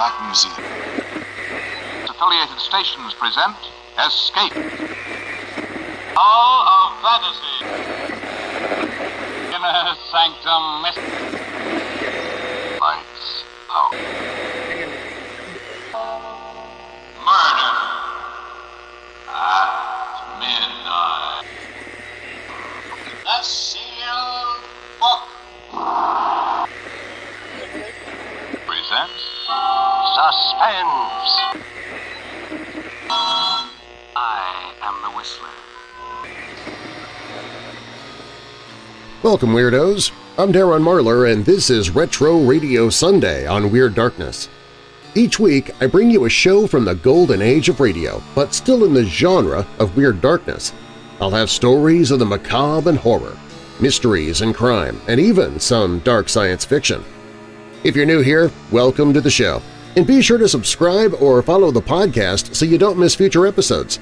Black Museum. Affiliated stations present Escape. Hall of Fantasy. Inner Sanctum Mystery. Suspense. I am the Whistler. Welcome, Weirdos! I'm Darren Marlar, and this is Retro Radio Sunday on Weird Darkness. Each week, I bring you a show from the golden age of radio, but still in the genre of Weird Darkness. I'll have stories of the macabre and horror, mysteries and crime, and even some dark science fiction. If you're new here, welcome to the show, and be sure to subscribe or follow the podcast so you don't miss future episodes.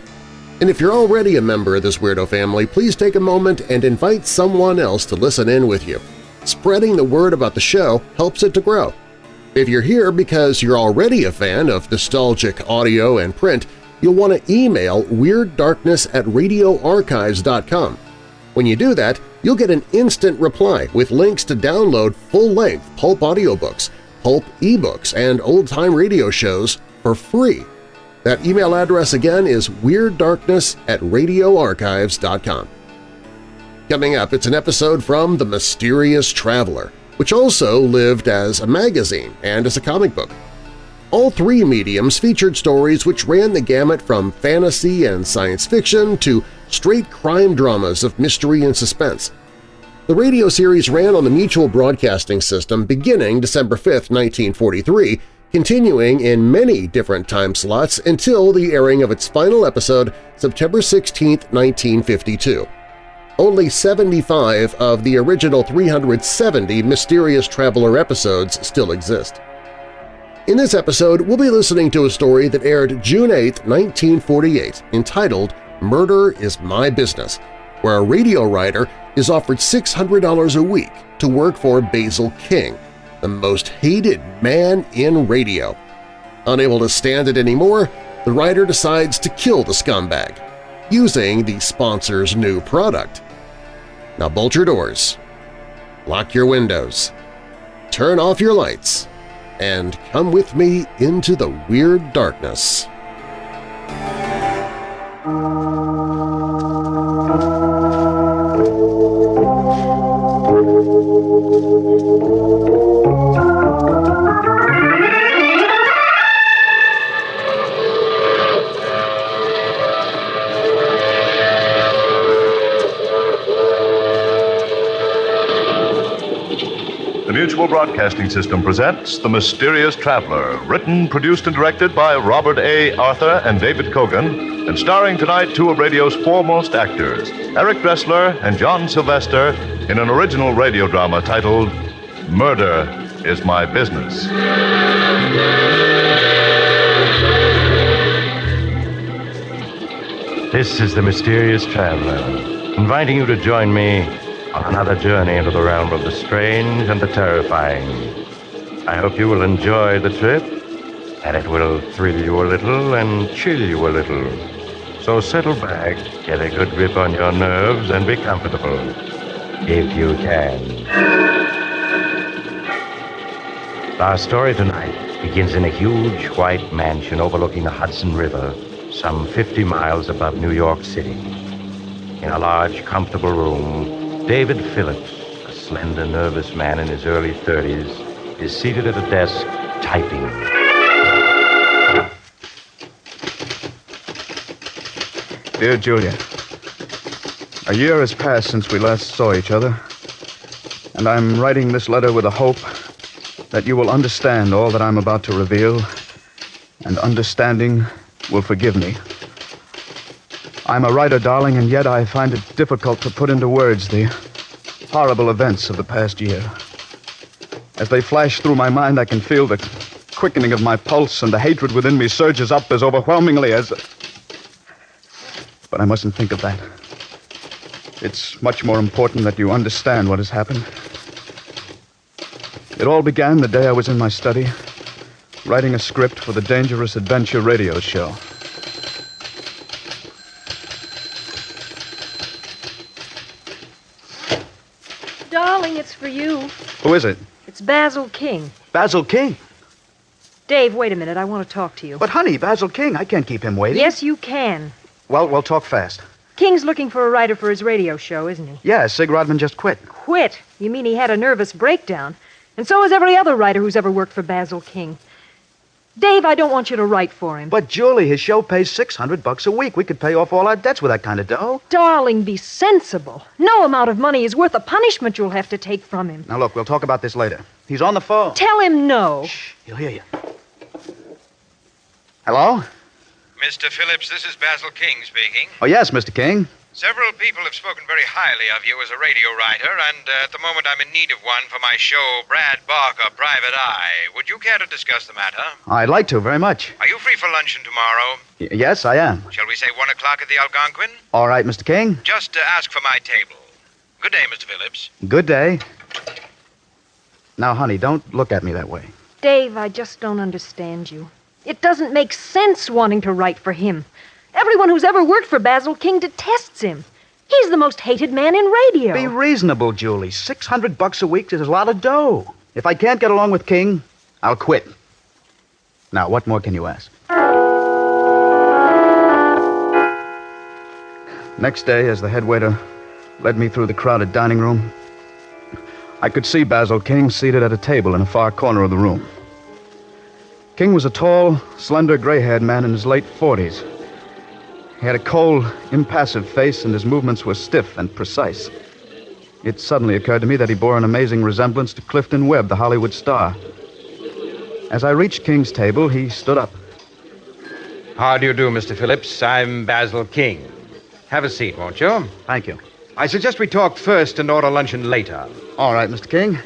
And if you're already a member of this weirdo family, please take a moment and invite someone else to listen in with you. Spreading the word about the show helps it to grow. If you're here because you're already a fan of nostalgic audio and print, you'll want to email WeirdDarkness at radioarchives.com. When you do that, you'll get an instant reply with links to download full-length pulp audiobooks, pulp ebooks, and old-time radio shows for free. That email address again is WeirdDarkness at radioarchives.com. Coming up, it's an episode from The Mysterious Traveler, which also lived as a magazine and as a comic book. All three mediums featured stories which ran the gamut from fantasy and science fiction to straight crime dramas of mystery and suspense. The radio series ran on the Mutual Broadcasting System beginning December 5, 1943, continuing in many different time slots until the airing of its final episode September 16, 1952. Only 75 of the original 370 Mysterious Traveler episodes still exist. In this episode, we'll be listening to a story that aired June 8, 1948, entitled Murder is My Business, where a radio writer is offered $600 a week to work for Basil King, the most hated man in radio. Unable to stand it anymore, the writer decides to kill the scumbag, using the sponsor's new product. Now bolt your doors, lock your windows, turn off your lights, and come with me into the weird darkness. Mutual Broadcasting System presents The Mysterious Traveler, written, produced, and directed by Robert A. Arthur and David Kogan, and starring tonight two of radio's foremost actors, Eric Dressler and John Sylvester, in an original radio drama titled Murder is My Business. This is the Mysterious Traveler, inviting you to join me another journey into the realm of the strange and the terrifying. I hope you will enjoy the trip, and it will thrill you a little and chill you a little. So settle back, get a good grip on your nerves, and be comfortable, if you can. Our story tonight begins in a huge white mansion overlooking the Hudson River, some 50 miles above New York City. In a large, comfortable room, David Phillips, a slender, nervous man in his early 30s, is seated at a desk typing. Dear Julia, a year has passed since we last saw each other, and I'm writing this letter with the hope that you will understand all that I'm about to reveal, and understanding will forgive me. I'm a writer, darling, and yet I find it difficult to put into words the horrible events of the past year. As they flash through my mind, I can feel the quickening of my pulse, and the hatred within me surges up as overwhelmingly as. But I mustn't think of that. It's much more important that you understand what has happened. It all began the day I was in my study, writing a script for the Dangerous Adventure radio show. Darling, it's for you. Who is it? It's Basil King. Basil King. Dave, wait a minute. I want to talk to you. But, honey, Basil King, I can't keep him waiting. Yes, you can. Well, we'll talk fast. King's looking for a writer for his radio show, isn't he? Yeah, Sig Rodman just quit. Quit? You mean he had a nervous breakdown? And so has every other writer who's ever worked for Basil King. Dave, I don't want you to write for him. But, Julie, his show pays 600 bucks a week. We could pay off all our debts with that kind of dough. Darling, be sensible. No amount of money is worth the punishment you'll have to take from him. Now, look, we'll talk about this later. He's on the phone. Tell him no. Shh, he'll hear you. Hello? Mr. Phillips, this is Basil King speaking. Oh, yes, Mr. King. Several people have spoken very highly of you as a radio writer, and uh, at the moment I'm in need of one for my show, Brad Barker, Private Eye. Would you care to discuss the matter? I'd like to, very much. Are you free for luncheon tomorrow? Y- yes, I am. Shall we say one o'clock at the Algonquin? All right, Mr. King. Just uh, ask for my table. Good day, Mr. Phillips. Good day. Now, honey, don't look at me that way. Dave, I just don't understand you. It doesn't make sense wanting to write for him. Everyone who's ever worked for Basil King detests him. He's the most hated man in radio. Be reasonable, Julie. 600 bucks a week is a lot of dough. If I can't get along with King, I'll quit. Now, what more can you ask? Next day, as the head waiter led me through the crowded dining room, I could see Basil King seated at a table in a far corner of the room. King was a tall, slender, gray haired man in his late 40s. He had a cold, impassive face, and his movements were stiff and precise. It suddenly occurred to me that he bore an amazing resemblance to Clifton Webb, the Hollywood star. As I reached King's table, he stood up. How do you do, Mr. Phillips? I'm Basil King. Have a seat, won't you? Thank you. I suggest we talk first and order luncheon later. All right, Mr. King.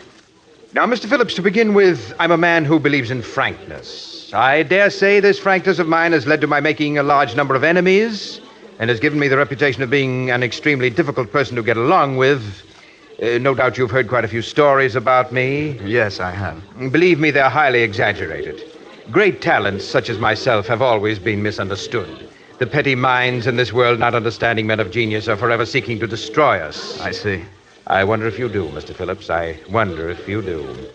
Now, Mr. Phillips, to begin with, I'm a man who believes in frankness. I dare say this frankness of mine has led to my making a large number of enemies and has given me the reputation of being an extremely difficult person to get along with. Uh, no doubt you've heard quite a few stories about me. Yes, I have. Believe me, they're highly exaggerated. Great talents, such as myself, have always been misunderstood. The petty minds in this world, not understanding men of genius, are forever seeking to destroy us. I see. I wonder if you do, Mr. Phillips. I wonder if you do.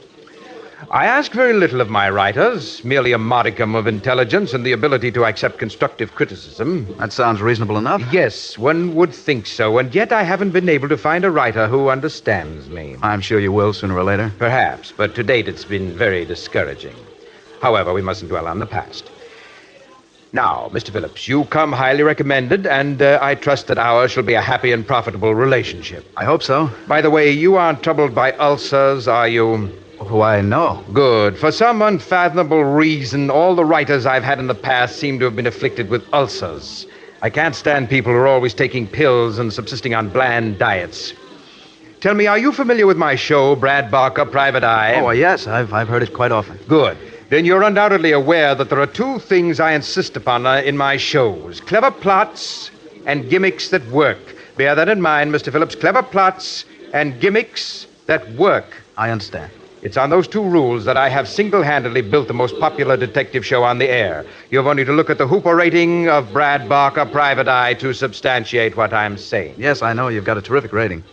I ask very little of my writers, merely a modicum of intelligence and the ability to accept constructive criticism. That sounds reasonable enough. Yes, one would think so, and yet I haven't been able to find a writer who understands me. I'm sure you will sooner or later. Perhaps, but to date it's been very discouraging. However, we mustn't dwell on the past. Now, Mr. Phillips, you come highly recommended, and uh, I trust that ours shall be a happy and profitable relationship. I hope so. By the way, you aren't troubled by ulcers, are you? Why, no. Good. For some unfathomable reason, all the writers I've had in the past seem to have been afflicted with ulcers. I can't stand people who are always taking pills and subsisting on bland diets. Tell me, are you familiar with my show, Brad Barker, Private Eye? Oh, yes, I've, I've heard it quite often. Good. Then you're undoubtedly aware that there are two things I insist upon uh, in my shows clever plots and gimmicks that work. Bear that in mind, Mr. Phillips. Clever plots and gimmicks that work. I understand. It's on those two rules that I have single handedly built the most popular detective show on the air. You've only to look at the Hooper rating of Brad Barker, Private Eye, to substantiate what I'm saying. Yes, I know you've got a terrific rating.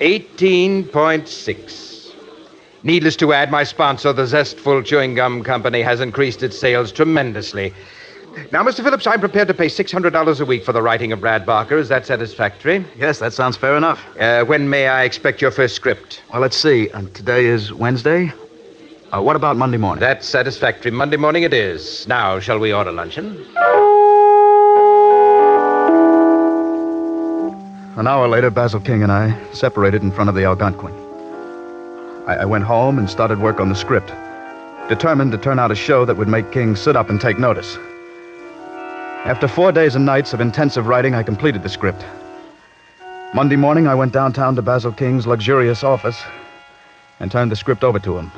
18.6. Needless to add, my sponsor, the Zestful Chewing Gum Company, has increased its sales tremendously. Now, Mr. Phillips, I'm prepared to pay $600 a week for the writing of Brad Barker. Is that satisfactory? Yes, that sounds fair enough. Uh, when may I expect your first script? Well, let's see. Uh, today is Wednesday. Uh, what about Monday morning? That's satisfactory. Monday morning it is. Now, shall we order luncheon? An hour later, Basil King and I separated in front of the Algonquin. I, I went home and started work on the script, determined to turn out a show that would make King sit up and take notice. After four days and nights of intensive writing, I completed the script. Monday morning, I went downtown to Basil King's luxurious office and turned the script over to him.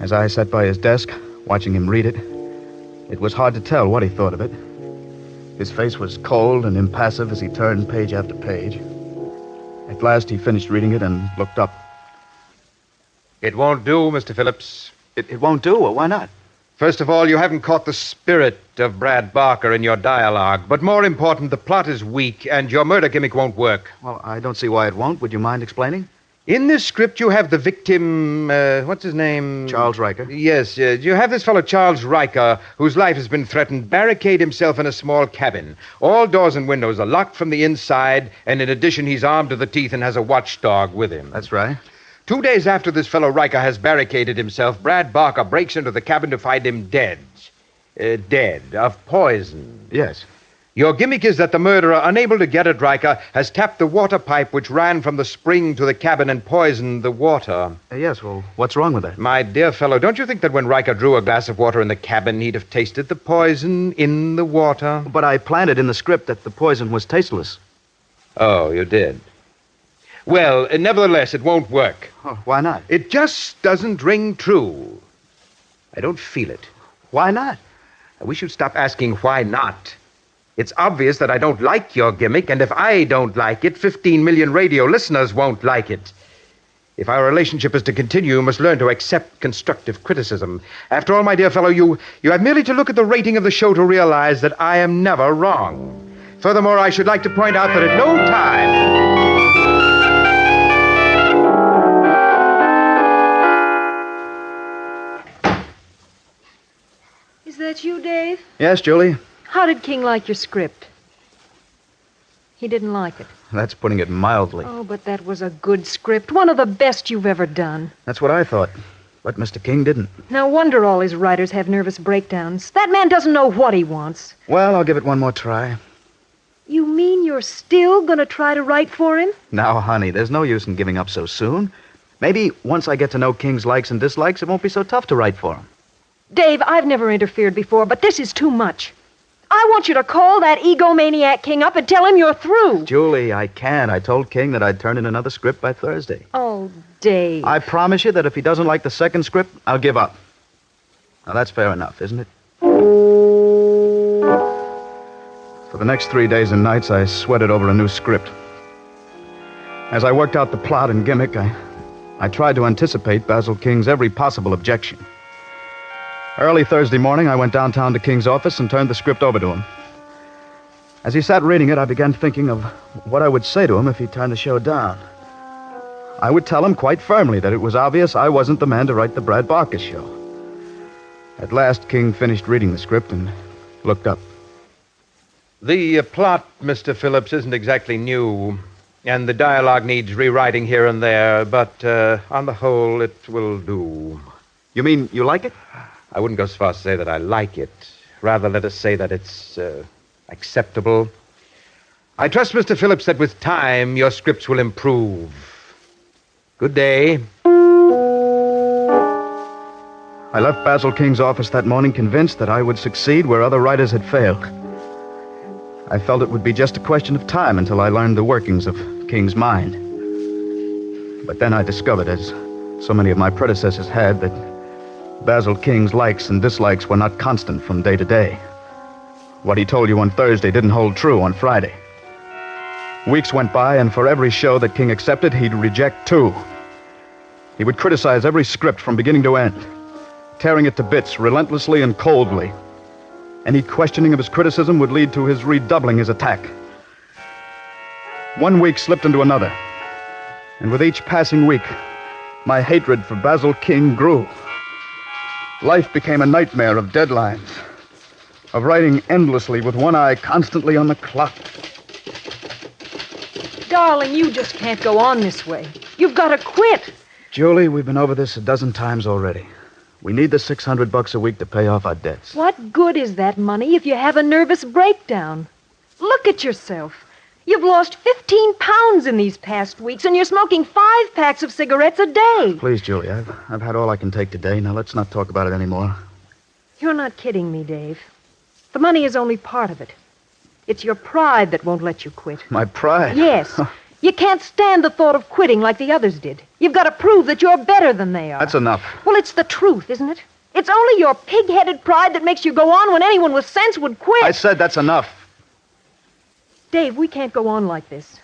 As I sat by his desk, watching him read it, it was hard to tell what he thought of it. His face was cold and impassive as he turned page after page. At last, he finished reading it and looked up. It won't do, Mr. Phillips. It, it won't do. Well, why not? First of all, you haven't caught the spirit of Brad Barker in your dialogue. But more important, the plot is weak, and your murder gimmick won't work. Well, I don't see why it won't. Would you mind explaining? In this script, you have the victim. Uh, what's his name? Charles Riker. Yes, uh, you have this fellow, Charles Riker, whose life has been threatened, barricade himself in a small cabin. All doors and windows are locked from the inside, and in addition, he's armed to the teeth and has a watchdog with him. That's right. Two days after this fellow Riker has barricaded himself, Brad Barker breaks into the cabin to find him dead. Uh, dead of poison. Yes. Your gimmick is that the murderer, unable to get at Riker, has tapped the water pipe which ran from the spring to the cabin and poisoned the water. Uh, yes, well, what's wrong with that? My dear fellow, don't you think that when Riker drew a glass of water in the cabin, he'd have tasted the poison in the water? But I planted in the script that the poison was tasteless. Oh, you did. Well, uh, nevertheless, it won't work. Oh, why not? It just doesn't ring true. I don't feel it. Why not? We should stop asking why not. It's obvious that I don't like your gimmick, and if I don't like it, 15 million radio listeners won't like it. If our relationship is to continue, you must learn to accept constructive criticism. After all, my dear fellow, you, you have merely to look at the rating of the show to realize that I am never wrong. Furthermore, I should like to point out that at no time. That you, Dave? Yes, Julie. How did King like your script? He didn't like it. That's putting it mildly. Oh, but that was a good script. One of the best you've ever done. That's what I thought. But Mr. King didn't. No wonder all his writers have nervous breakdowns. That man doesn't know what he wants. Well, I'll give it one more try. You mean you're still gonna try to write for him? Now, honey, there's no use in giving up so soon. Maybe once I get to know King's likes and dislikes, it won't be so tough to write for him. Dave, I've never interfered before, but this is too much. I want you to call that egomaniac King up and tell him you're through. Julie, I can't. I told King that I'd turn in another script by Thursday. Oh, Dave. I promise you that if he doesn't like the second script, I'll give up. Now, that's fair enough, isn't it? For the next three days and nights, I sweated over a new script. As I worked out the plot and gimmick, I, I tried to anticipate Basil King's every possible objection. Early Thursday morning, I went downtown to King's office and turned the script over to him. As he sat reading it, I began thinking of what I would say to him if he turned the show down. I would tell him quite firmly that it was obvious I wasn't the man to write the Brad Barker show. At last, King finished reading the script and looked up. The uh, plot, Mr. Phillips, isn't exactly new, and the dialogue needs rewriting here and there, but uh, on the whole, it will do. You mean you like it? I wouldn't go so far as to say that I like it. Rather, let us say that it's uh, acceptable. I trust, Mr. Phillips, that with time your scripts will improve. Good day. I left Basil King's office that morning convinced that I would succeed where other writers had failed. I felt it would be just a question of time until I learned the workings of King's mind. But then I discovered, as so many of my predecessors had, that Basil King's likes and dislikes were not constant from day to day. What he told you on Thursday didn't hold true on Friday. Weeks went by, and for every show that King accepted, he'd reject two. He would criticize every script from beginning to end, tearing it to bits relentlessly and coldly. Any questioning of his criticism would lead to his redoubling his attack. One week slipped into another, and with each passing week, my hatred for Basil King grew. Life became a nightmare of deadlines, of writing endlessly with one eye constantly on the clock. Darling, you just can't go on this way. You've got to quit. Julie, we've been over this a dozen times already. We need the 600 bucks a week to pay off our debts. What good is that money if you have a nervous breakdown? Look at yourself. You've lost 15 pounds in these past weeks, and you're smoking five packs of cigarettes a day. Please, Julie, I've, I've had all I can take today. Now let's not talk about it anymore. You're not kidding me, Dave. The money is only part of it. It's your pride that won't let you quit. My pride. Yes. You can't stand the thought of quitting like the others did. You've got to prove that you're better than they are. That's enough. Well, it's the truth, isn't it? It's only your pig headed pride that makes you go on when anyone with sense would quit. I said that's enough. Dave, we can't go on like this.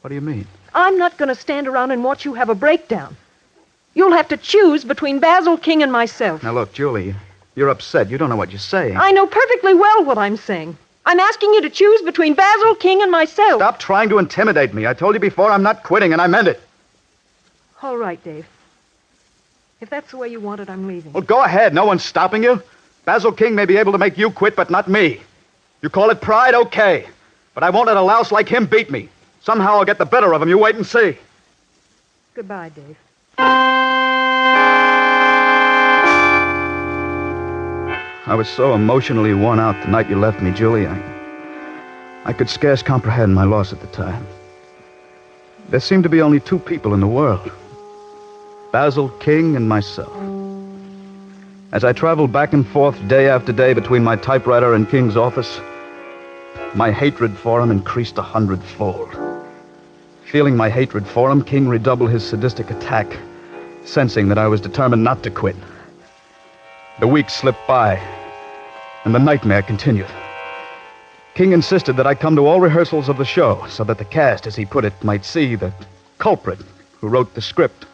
What do you mean? I'm not going to stand around and watch you have a breakdown. You'll have to choose between Basil King and myself. Now, look, Julie, You're upset. You don't know what you're saying. I know perfectly well what I'm saying. I'm asking you to choose between Basil King and myself. Stop trying to intimidate me. I told you before I'm not quitting, and I meant it. All right, Dave. If that's the way you want it, I'm leaving. Well, go ahead. No one's stopping you. Basil King may be able to make you quit, but not me. You call it pride, okay. But I won't let a louse like him beat me. Somehow I'll get the better of him. You wait and see. Goodbye, Dave. I was so emotionally worn out the night you left me, Julie. I, I could scarce comprehend my loss at the time. There seemed to be only two people in the world Basil King and myself. As I traveled back and forth day after day between my typewriter and King's office, my hatred for him increased a hundredfold. Feeling my hatred for him, King redoubled his sadistic attack, sensing that I was determined not to quit. The weeks slipped by, and the nightmare continued. King insisted that I come to all rehearsals of the show so that the cast, as he put it, might see the culprit who wrote the script.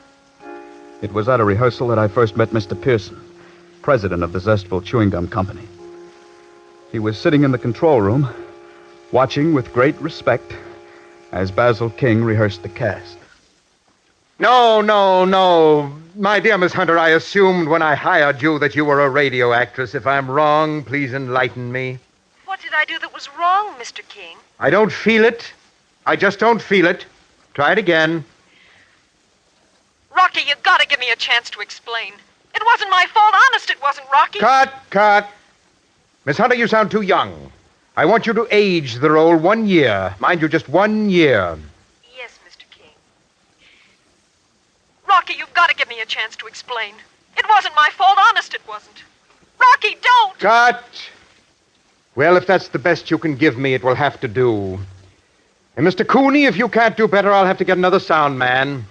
It was at a rehearsal that I first met Mr. Pearson, president of the Zestful Chewing Gum Company. He was sitting in the control room, watching with great respect as Basil King rehearsed the cast. No, no, no. My dear Miss Hunter, I assumed when I hired you that you were a radio actress. If I'm wrong, please enlighten me. What did I do that was wrong, Mr. King? I don't feel it. I just don't feel it. Try it again. Rocky, you gotta give me a chance to explain. It wasn't my fault. Honest, it wasn't, Rocky. Cut, cut. Miss Hunter, you sound too young. I want you to age the role one year. Mind you, just one year. Yes, Mr. King. Rocky, you've got to give me a chance to explain. It wasn't my fault. Honest, it wasn't. Rocky, don't! Cut! Well, if that's the best you can give me, it will have to do. And Mr. Cooney, if you can't do better, I'll have to get another sound man.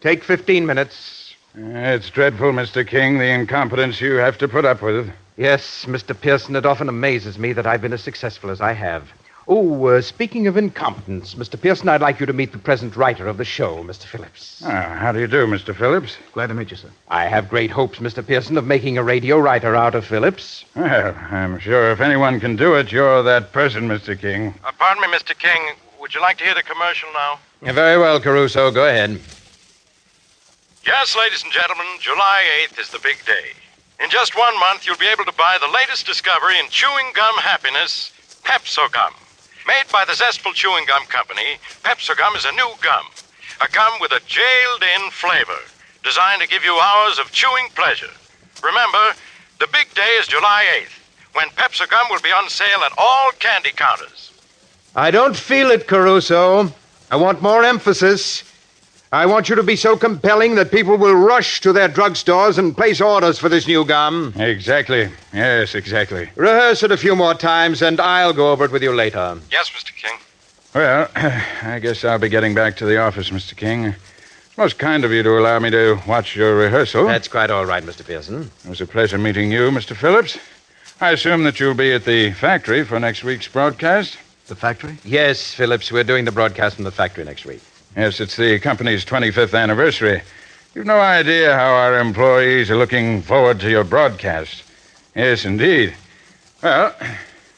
Take 15 minutes. It's dreadful, Mr. King, the incompetence you have to put up with. Yes, Mr. Pearson, it often amazes me that I've been as successful as I have. Oh, uh, speaking of incompetence, Mr. Pearson, I'd like you to meet the present writer of the show, Mr. Phillips. Ah, how do you do, Mr. Phillips? Glad to meet you, sir. I have great hopes, Mr. Pearson, of making a radio writer out of Phillips. Well, I'm sure if anyone can do it, you're that person, Mr. King. Uh, pardon me, Mr. King. Would you like to hear the commercial now? Yeah, very well, Caruso. Go ahead. Yes, ladies and gentlemen, July 8th is the big day. In just one month, you'll be able to buy the latest discovery in chewing gum happiness, Pepso Gum. Made by the Zestful Chewing Gum Company, Pepso Gum is a new gum. A gum with a jailed in flavor, designed to give you hours of chewing pleasure. Remember, the big day is July 8th, when Pepso Gum will be on sale at all candy counters. I don't feel it, Caruso. I want more emphasis. I want you to be so compelling that people will rush to their drugstores and place orders for this new gum. Exactly. Yes, exactly. Rehearse it a few more times, and I'll go over it with you later. Yes, Mr. King. Well, I guess I'll be getting back to the office, Mr. King. It's most kind of you to allow me to watch your rehearsal. That's quite all right, Mr. Pearson. It was a pleasure meeting you, Mr. Phillips. I assume that you'll be at the factory for next week's broadcast? The factory? Yes, Phillips, we're doing the broadcast from the factory next week. Yes, it's the company's 25th anniversary. You've no idea how our employees are looking forward to your broadcast. Yes, indeed. Well,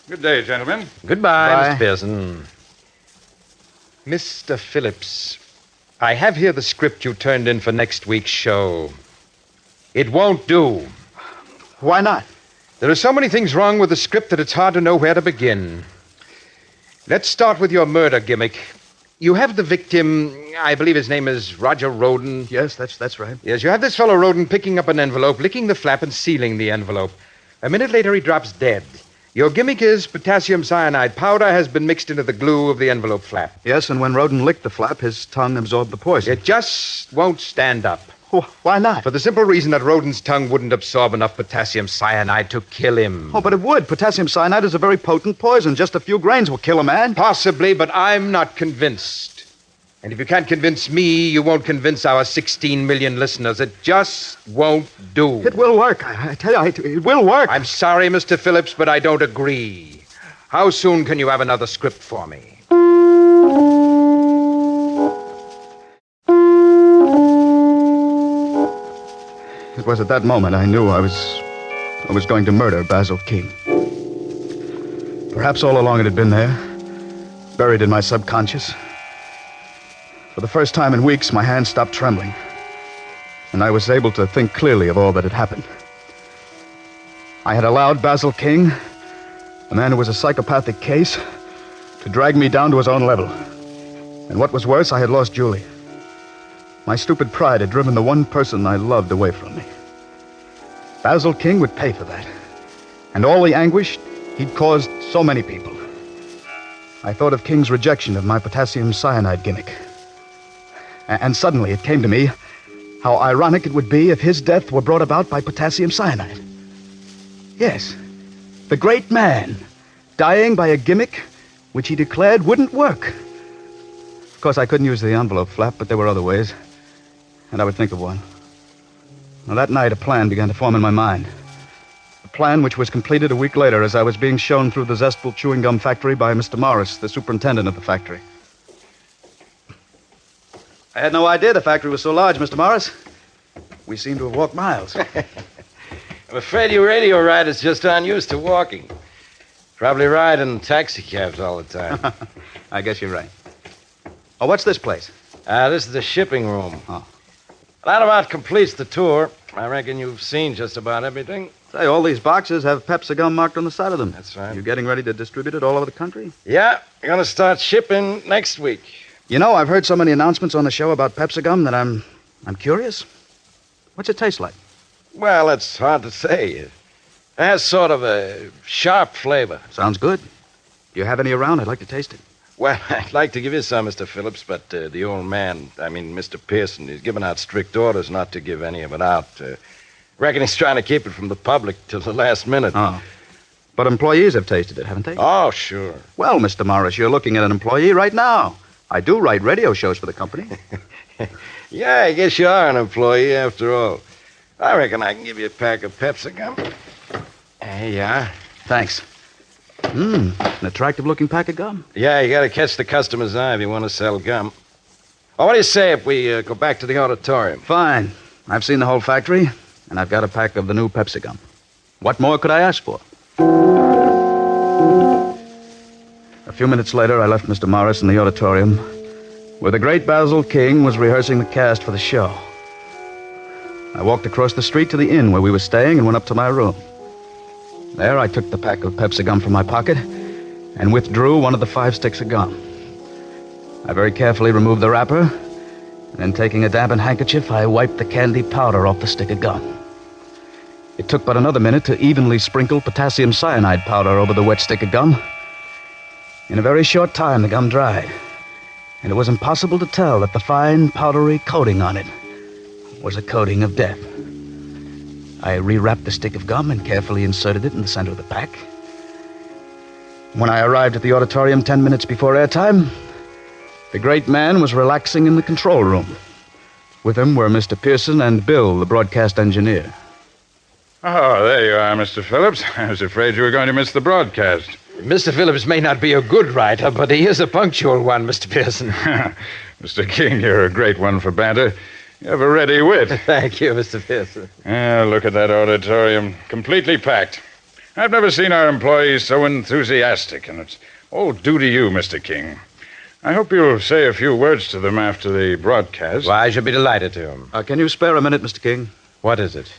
good day, gentlemen. Goodbye, Bye. Mr. Pearson. Mr. Phillips, I have here the script you turned in for next week's show. It won't do. Why not? There are so many things wrong with the script that it's hard to know where to begin. Let's start with your murder gimmick. You have the victim, I believe his name is Roger Roden. Yes, that's that's right. Yes, you have this fellow Roden picking up an envelope, licking the flap, and sealing the envelope. A minute later, he drops dead. Your gimmick is potassium cyanide powder has been mixed into the glue of the envelope flap. Yes, and when Roden licked the flap, his tongue absorbed the poison. It just won't stand up. Wh- Why not? For the simple reason that Roden's tongue wouldn't absorb enough potassium cyanide to kill him. Oh, but it would. Potassium cyanide is a very potent poison. Just a few grains will kill a man. Possibly, but I'm not convinced. And if you can't convince me, you won't convince our 16 million listeners. It just won't do. It will work. I, I tell you, it, it will work. I'm sorry, Mr. Phillips, but I don't agree. How soon can you have another script for me? It was at that moment I knew I was I was going to murder Basil King. Perhaps all along it had been there, buried in my subconscious. For the first time in weeks, my hands stopped trembling, and I was able to think clearly of all that had happened. I had allowed Basil King, a man who was a psychopathic case, to drag me down to his own level. And what was worse, I had lost Julie. My stupid pride had driven the one person I loved away from me. Basil King would pay for that. And all the anguish he'd caused so many people. I thought of King's rejection of my potassium cyanide gimmick. A- and suddenly it came to me how ironic it would be if his death were brought about by potassium cyanide. Yes, the great man, dying by a gimmick which he declared wouldn't work. Of course, I couldn't use the envelope flap, but there were other ways, and I would think of one. Now, that night, a plan began to form in my mind. A plan which was completed a week later as I was being shown through the Zestful chewing gum factory by Mr. Morris, the superintendent of the factory. I had no idea the factory was so large, Mr. Morris. We seem to have walked miles. I'm afraid you radio riders just aren't used to walking. Probably ride in taxi cabs all the time. I guess you're right. Oh, what's this place? Ah, this is the shipping room. Oh. That about completes the tour. I reckon you've seen just about everything. Say, all these boxes have Pepso marked on the side of them. That's right. You getting ready to distribute it all over the country? Yeah, we're gonna start shipping next week. You know, I've heard so many announcements on the show about Pepso that I'm I'm curious. What's it taste like? Well, it's hard to say. It has sort of a sharp flavor. Sounds good. Do you have any around? I'd like to taste it. Well, I'd like to give you some, Mr. Phillips, but uh, the old man, I mean, Mr. Pearson, he's given out strict orders not to give any of it out. Uh, reckon he's trying to keep it from the public till the last minute. Oh. But employees have tasted it, haven't they? Oh, sure. Well, Mr. Morris, you're looking at an employee right now. I do write radio shows for the company. Yeah, I guess you are an employee after all. I reckon I can give you a pack of Pepso gum. There you are. Thanks. Mmm, an attractive looking pack of gum. Yeah, you gotta catch the customer's eye if you want to sell gum. Oh, what do you say if we uh, go back to the auditorium? Fine. I've seen the whole factory, and I've got a pack of the new Pepso gum. What more could I ask for? A few minutes later, I left Mr. Morris in the auditorium, where the great Basil King was rehearsing the cast for the show. I walked across the street to the inn where we were staying and went up to my room. There, I took the pack of Pepso gum from my pocket and withdrew one of the five sticks of gum. I very carefully removed the wrapper, and then taking a dampened handkerchief, I wiped the candy powder off the stick of gum. It took but another minute to evenly sprinkle potassium cyanide powder over the wet stick of gum. In a very short time, the gum dried, and it was impossible to tell that the fine, powdery coating on it was a coating of death. I rewrapped the stick of gum and carefully inserted it in the center of the pack. When I arrived at the auditorium ten minutes before airtime, the great man was relaxing in the control room. With him were Mr. Pearson and Bill, the broadcast engineer. Oh, there you are, Mr. Phillips. I was afraid you were going to miss the broadcast. Mr. Phillips may not be a good writer, but he is a punctual one, Mr. Pearson. Mr. King, you're a great one for banter. You have a ready wit. Thank you, Mr. Pearson. Ah, look at that auditorium. Completely packed. I've never seen our employees so enthusiastic, and it's all due to you, Mr. King. I hope you'll say a few words to them after the broadcast. Why, I should be delighted to. Uh, can you spare a minute, Mr. King? What is it?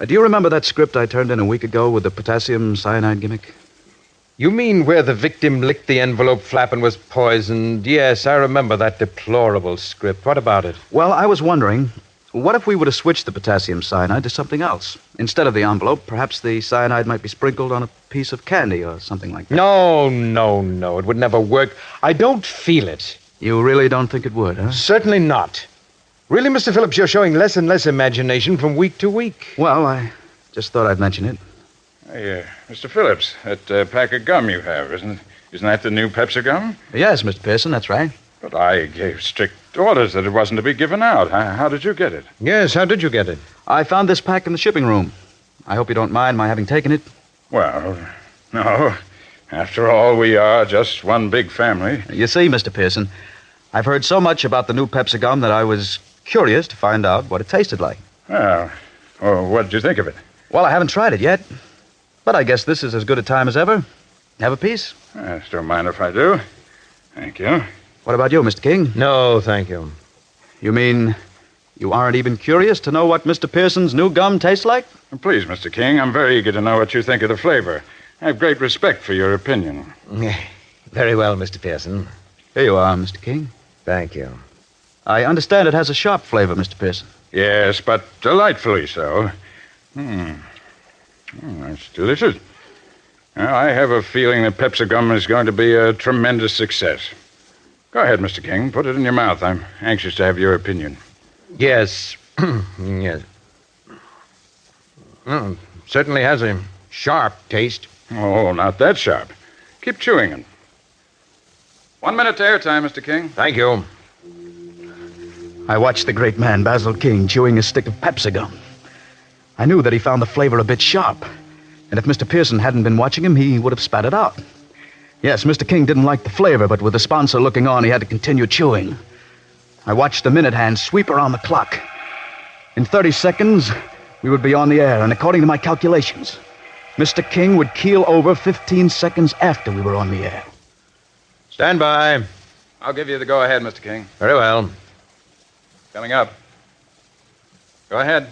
Uh, do you remember that script I turned in a week ago with the potassium cyanide gimmick? You mean where the victim licked the envelope flap and was poisoned? Yes, I remember that deplorable script. What about it? Well, I was wondering, what if we were to switch the potassium cyanide to something else? Instead of the envelope, perhaps the cyanide might be sprinkled on a piece of candy or something like that. No, no, no. It would never work. I don't feel it. You really don't think it would, huh? Certainly not. Really, Mr. Phillips, you're showing less and less imagination from week to week. Well, I just thought I'd mention it. Hey, uh, Mr. Phillips, that uh, pack of gum you have, isn't, isn't that the new Pepso gum? Yes, Mr. Pearson, that's right. But I gave strict orders that it wasn't to be given out. How, how did you get it? Yes, how did you get it? I found this pack in the shipping room. I hope you don't mind my having taken it. Well, no. After all, we are just one big family. You see, Mr. Pearson, I've heard so much about the new Pepso gum that I was curious to find out what it tasted like. Well, well what did you think of it? Well, I haven't tried it yet, but I guess this is as good a time as ever. Have a piece? I just don't mind if I do. Thank you. What about you, Mr. King? No, thank you. You mean you aren't even curious to know what Mr. Pearson's new gum tastes like? Please, Mr. King, I'm very eager to know what you think of the flavor. I have great respect for your opinion. Very well, Mr. Pearson. Here you are, Mr. King. Thank you. I understand it has a sharp flavor, Mr. Pearson. Yes, but delightfully so. Hmm. Hmm, that's delicious. Well, I have a feeling that Pepso-Gum is going to be a tremendous success. Go ahead, Mr. King. Put it in your mouth. I'm anxious to have your opinion. Yes. yes. Mm, certainly has a sharp taste. Oh, not that sharp. Keep chewing it. One minute to airtime, Mr. King. Thank you. I watched the great man, Basil King, chewing a stick of Pepso gum. I knew that he found the flavor a bit sharp, and if Mr. Pearson hadn't been watching him, he would have spat it out. Yes, Mr. King didn't like the flavor, but with the sponsor looking on, he had to continue chewing. I watched the minute hand sweep around the clock. In 30 seconds, we would be on the air, and according to my calculations, Mr. King would keel over 15 seconds after we were on the air. Stand by. I'll give you the go ahead, Mr. King. Very well. Coming up. Go ahead.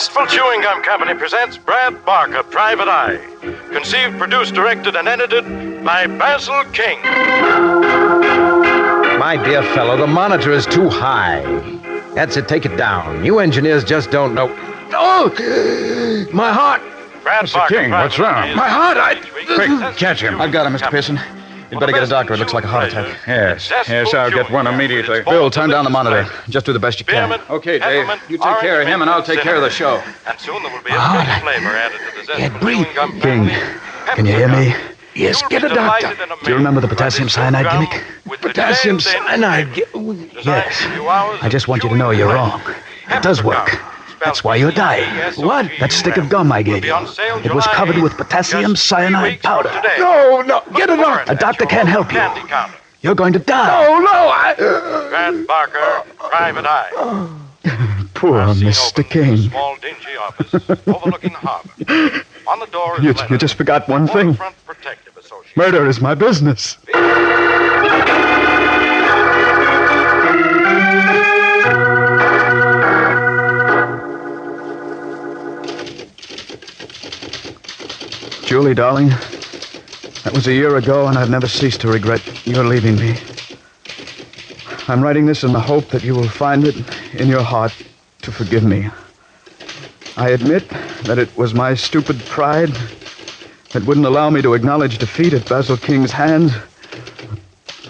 The Zestful Chewing Gum Company presents Brad Barker, Private Eye. Conceived, produced, directed, and edited by Basil King. My dear fellow, the monitor is too high. That's it. Take it down. You engineers just don't know. Oh, my heart. Brad Mr. Barker, King, Private what's wrong? My heart, I- each Quick, catch him. I've got him, Mr. Company. Pearson. You'd better get a doctor. It looks like a heart attack. Yes, yes, I'll get one immediately. Bill, turn down the monitor. Just do the best you can. Okay, Dave. You take care of him, and I'll take care of the show. And soon there will be a special flavor added to the Zestful breathe. Chewing King, can you hear me? Yes, get a doctor. Do you remember the potassium cyanide gimmick? with Potassium cyanide. Yes. to few hours I just want you to know you're wrong. It does work. That's why you're dying. What? That stick of gum I gave you. It was covered with potassium cyanide powder. No, no, get it doctor. A doctor can't help you. Candy counter. You're going to die. Oh, no, I. Brad Barker, Private Eye. Poor Mr. open King. Small dingy office overlooking the harbor. On the door You, letter you just forgot one thing. Waterfront Protective Association. Murder is my business. Julie, darling, that was a year ago, and I've never ceased to regret your leaving me. I'm writing this in the hope that you will find it in your heart to forgive me. I admit that it was my stupid pride that wouldn't allow me to acknowledge defeat at Basil King's hands.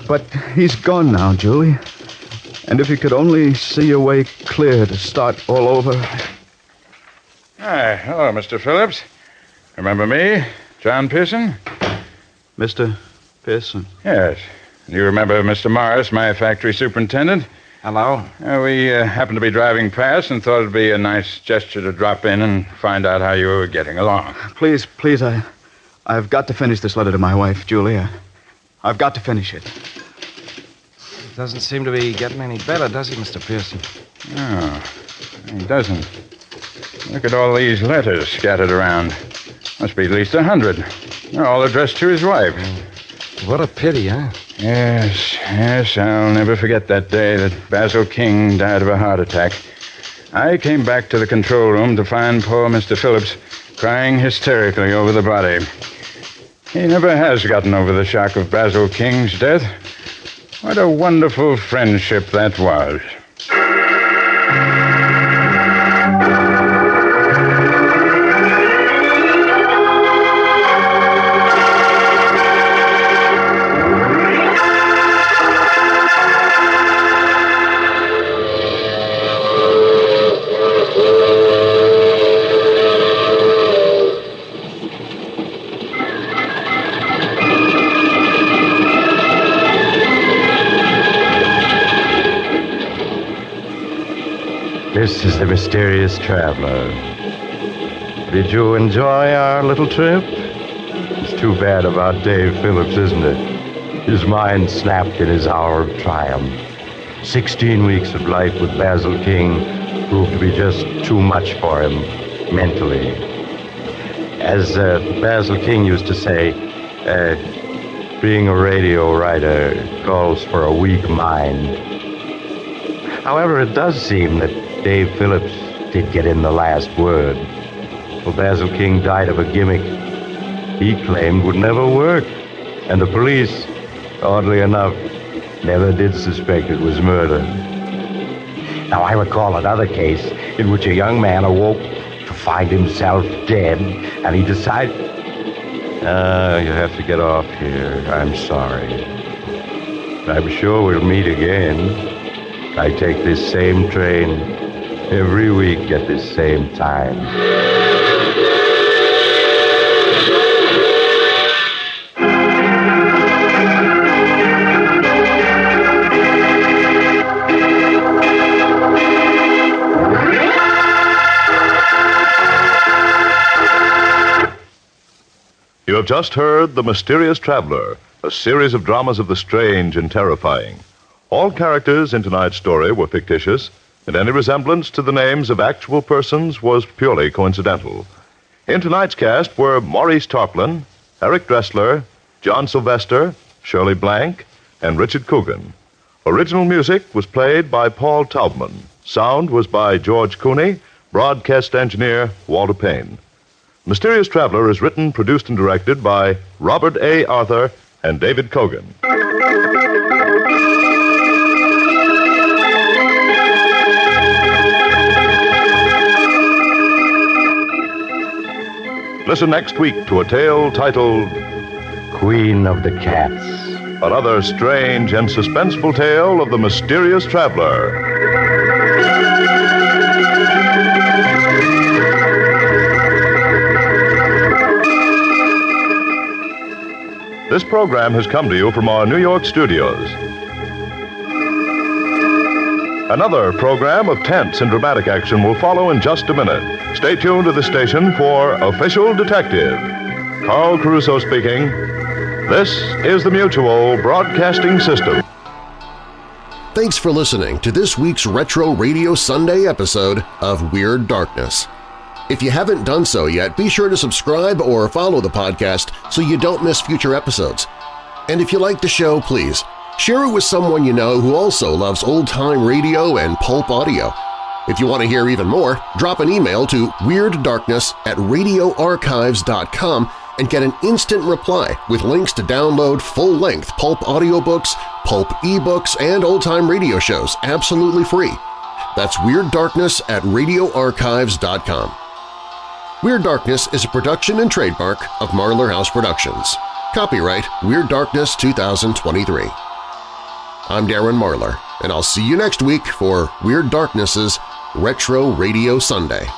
But he's gone now, Julie. And if you could only see your way clear to start all over. Hi, hello, Mr. Phillips. Remember me, John Pearson? Mr. Pearson. Yes. You remember Mr. Morris, my factory superintendent? Hello. Uh, we uh, happened to be driving past and thought it'd be a nice gesture to drop in and find out how you were getting along. Please, please, I. I've got to finish this letter to my wife, Julia. I've got to finish it. It Doesn't seem to be getting any better, does he, Mr. Pearson? No, he doesn't. Look at all these letters scattered around. Must be at least a hundred. They're all addressed to his wife. What a pity, huh? Yes, yes, I'll never forget that day that Basil King died of a heart attack. I came back to the control room to find poor Mr. Phillips crying hysterically over the body. He never has gotten over the shock of Basil King's death. What a wonderful friendship that was. This is the mysterious traveler. Did you enjoy our little trip? It's too bad about Dave Phillips, isn't it? His mind snapped in his hour of triumph. Sixteen weeks of life with Basil King proved to be just too much for him mentally. As uh, Basil King used to say, uh, being a radio writer calls for a weak mind. However, it does seem that Dave Phillips did get in the last word. Well, Basil King died of a gimmick he claimed would never work. And the police, oddly enough, never did suspect it was murder. Now, I recall another case in which a young man awoke to find himself dead, and he decided. Ah, you have to get off here. I'm sorry. I'm sure we'll meet again. I take this same train every week at the same time. You have just heard The Mysterious Traveler, a series of dramas of the strange and terrifying. All characters in tonight's story were fictitious, and any resemblance to the names of actual persons was purely coincidental. In tonight's cast were Maurice Tarplin, Eric Dressler, John Sylvester, Shirley Blank, and Richard Coogan. Original music was played by Paul Taubman. Sound was by George Cooney, broadcast engineer Walter Payne. Mysterious Traveler is written, produced, and directed by Robert A. Arthur and David Kogan. Listen next week to a tale titled Queen of the Cats. Another strange and suspenseful tale of the mysterious traveler. This program has come to you from our New York studios. Another program of tense and dramatic action will follow in just a minute. Stay tuned to the station for Official Detective. Carl Caruso speaking. This is the Mutual Broadcasting System. Thanks for listening to this week's Retro Radio Sunday episode of Weird Darkness. If you haven't done so yet, be sure to subscribe or follow the podcast so you don't miss future episodes. And if you like the show, please share it with someone you know who also loves old-time radio and pulp audio. If you want to hear even more, drop an email to WeirdDarkness at radioarchives.com and get an instant reply with links to download full-length pulp audiobooks, pulp ebooks, and old-time radio shows absolutely free. That's Weird Darkness at radioarchives.com. Weird Darkness is a production and trademark of Marlar House Productions. Copyright Weird Darkness 2023. I'm Darren Marlar, and I'll see you next week for Weird Darkness's Retro Radio Sunday.